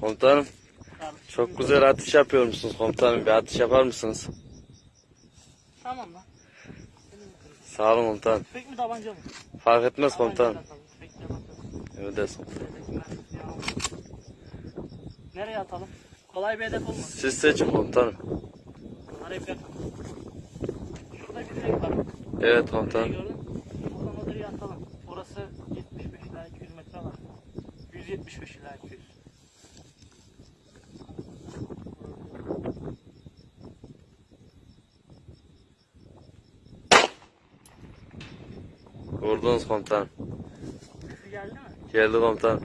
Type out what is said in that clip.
Komutanım çok güzel atış yapıyormuşsunuz komutanım. Bir atış yapar mısınız? Tamam lan. Sağ olun komutanım. Tüfek mi tabanca mı? Fark etmez komutanım. Mermisi alalım. Nereye atalım? Kolay bir hedef olmasın. Siz seçin komutanım. Hep yakın. Şurada bir direk var. Evet komutanım. Buradan o direği atalım. Orası 75 ila 200 metre var. 175 ila 200. Vurdunuz komutanım. Geldi mi? Geldi komutanım.